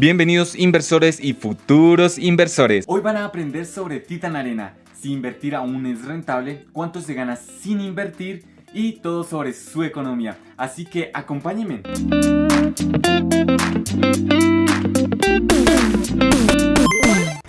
Bienvenidos inversores y futuros inversores. Hoy van a aprender sobre Titan Arena, si invertir aún es rentable, cuánto se gana sin invertir y todo sobre su economía. Así que acompáñenme.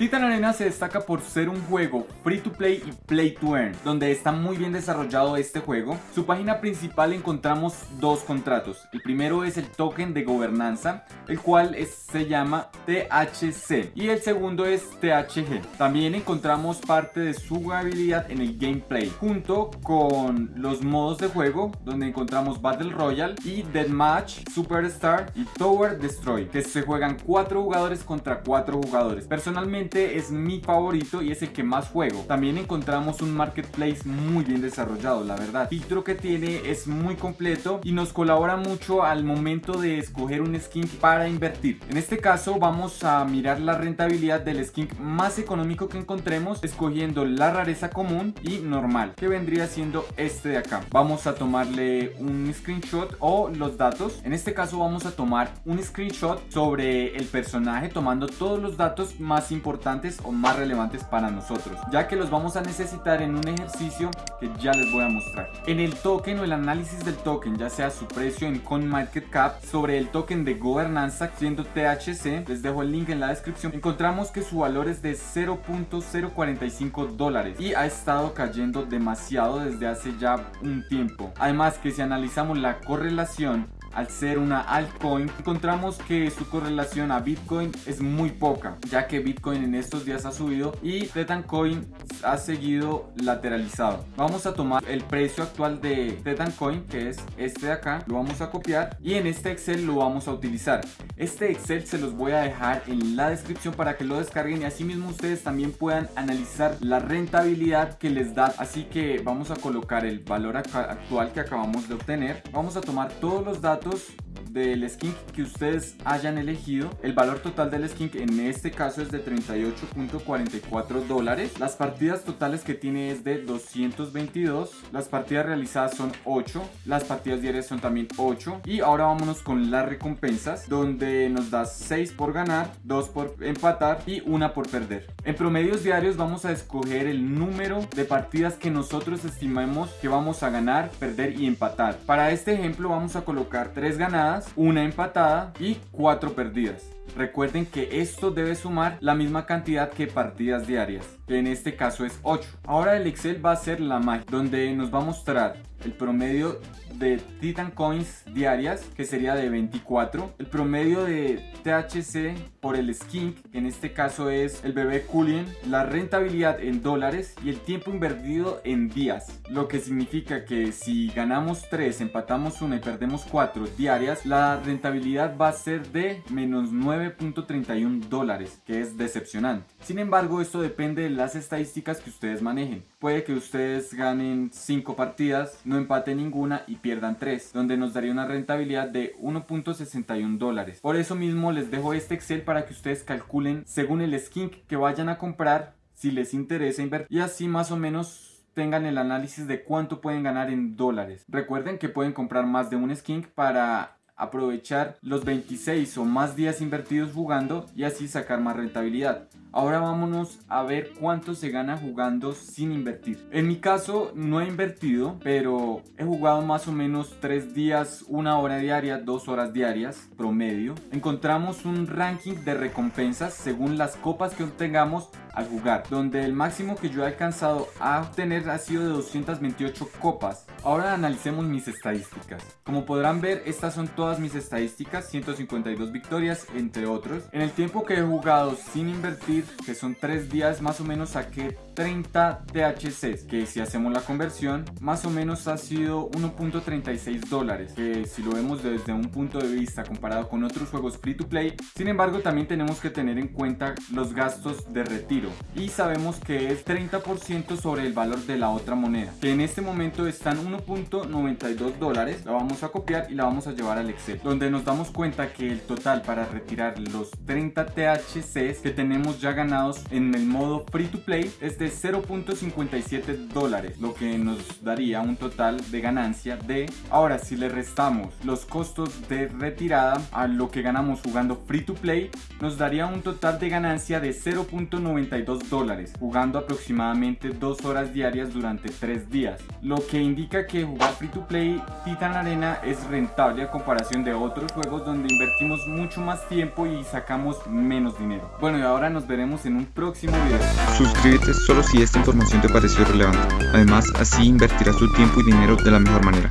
Titan Arena se destaca por ser un juego free to play y play to earn, donde está muy bien desarrollado este juego. Su página principal encontramos dos contratos. El primero es el token de gobernanza, el cual se llama THC y el segundo es THG. También encontramos parte de su jugabilidad en el gameplay, junto con los modos de juego, donde encontramos Battle Royale y Deathmatch, Superstar y Tower Destroy, que se juegan 4 jugadores contra 4 jugadores. Personalmente es mi favorito y es el que más juego. También encontramos un marketplace muy bien desarrollado, la verdad. El filtro que tiene es muy completo y nos colabora mucho al momento de escoger un skin para invertir. En este caso vamos a mirar la rentabilidad del skin más económico que encontremos escogiendo la rareza común y normal, que vendría siendo este de acá. Vamos a tomarle un screenshot o los datos. En este caso vamos a tomar un screenshot sobre el personaje tomando todos los datos más importantes o más relevantes para nosotros, ya que los vamos a necesitar en un ejercicio que ya les voy a mostrar. En el token o el análisis del token, ya sea su precio en CoinMarketCap, sobre el token de gobernanza siendo THC, les dejo el link en la descripción, encontramos que su valor es de 0.045 dólares y ha estado cayendo demasiado desde hace ya un tiempo. Además que si analizamos la correlación al ser una altcoin, encontramos que su correlación a Bitcoin es muy poca, ya que Bitcoin en estos días ha subido y Tetancoin ha seguido lateralizado. Vamos a tomar el precio actual de Tetancoin, que es este de acá, lo vamos a copiar y en este Excel lo vamos a utilizar. Este Excel se los voy a dejar en la descripción para que lo descarguen y así mismo ustedes también puedan analizar la rentabilidad que les da. Así que vamos a colocar el valor actual que acabamos de obtener. Vamos a tomar todos los datos status del skink que ustedes hayan elegido. El valor total del skink en este caso es de 38.44 dólares. Las partidas totales que tiene es de 222. Las partidas realizadas son 8. Las partidas diarias son también 8. Y ahora vámonos con las recompensas donde nos da 6 por ganar, 2 por empatar y 1 por perder. En promedios diarios vamos a escoger el número de partidas que nosotros estimemos que vamos a ganar, perder y empatar. Para este ejemplo vamos a colocar 3 ganadas, una empatada y 4 perdidas. Recuerden que esto debe sumar la misma cantidad que partidas diarias, que en este caso es 8. Ahora el Excel va a ser la magia, donde nos va a mostrar el promedio de Titan Coins diarias, que sería de 24. El promedio de THC por el skin, que en este caso es el bebé Culien. La rentabilidad en dólares y el tiempo invertido en días. Lo que significa que si ganamos 3, empatamos 1 y perdemos 4 diarias, la rentabilidad va a ser de menos 9.31 dólares, que es decepcionante. Sin embargo, esto depende de las estadísticas que ustedes manejen. Puede que ustedes ganen 5 partidas, no empaten ninguna y pierdan 3, donde nos daría una rentabilidad de 1.61 dólares. Por eso mismo les dejo este Excel para que ustedes calculen según el skin que vayan a comprar, si les interesa invertir y así más o menos tengan el análisis de cuánto pueden ganar en dólares. Recuerden que pueden comprar más de un skin para aprovechar los 26 o más días invertidos jugando y así sacar más rentabilidad. Ahora vámonos a ver cuánto se gana jugando sin invertir. En mi caso no he invertido, pero he jugado más o menos 3 días, una hora diaria, 2 horas diarias promedio. Encontramos un ranking de recompensas según las copas que obtengamos al jugar, donde el máximo que yo he alcanzado a obtener ha sido de 228 copas. Ahora analicemos mis estadísticas. Como podrán ver, estas son todas mis estadísticas, 152 victorias, entre otros. En el tiempo que he jugado sin invertir, que son 3 días, más o menos saqué 30 THCs, que si hacemos la conversión, más o menos ha sido 1.36 dólares, que si lo vemos desde un punto de vista comparado con otros juegos free to play, sin embargo también tenemos que tener en cuenta los gastos de retiro. Y sabemos que es 30% sobre el valor de la otra moneda, que en este momento están 1.92 dólares, la vamos a copiar y la vamos a llevar al Excel, donde nos damos cuenta que el total para retirar los 30 THCs que tenemos ya ganados en el modo free to play es de 0.57 dólares, lo que nos daría un total de ganancia de... Ahora, si le restamos los costos de retirada a lo que ganamos jugando free to play, nos daría un total de ganancia de 0.92 dólares, jugando aproximadamente 2 horas diarias durante 3 días, lo que indica que jugar free to play Titan Arena es rentable a comparación de otros juegos donde invertimos mucho más tiempo y sacamos menos dinero. Bueno y ahora nos en un próximo video. Suscríbete solo si esta información te pareció relevante. Además, así invertirás tu tiempo y dinero de la mejor manera.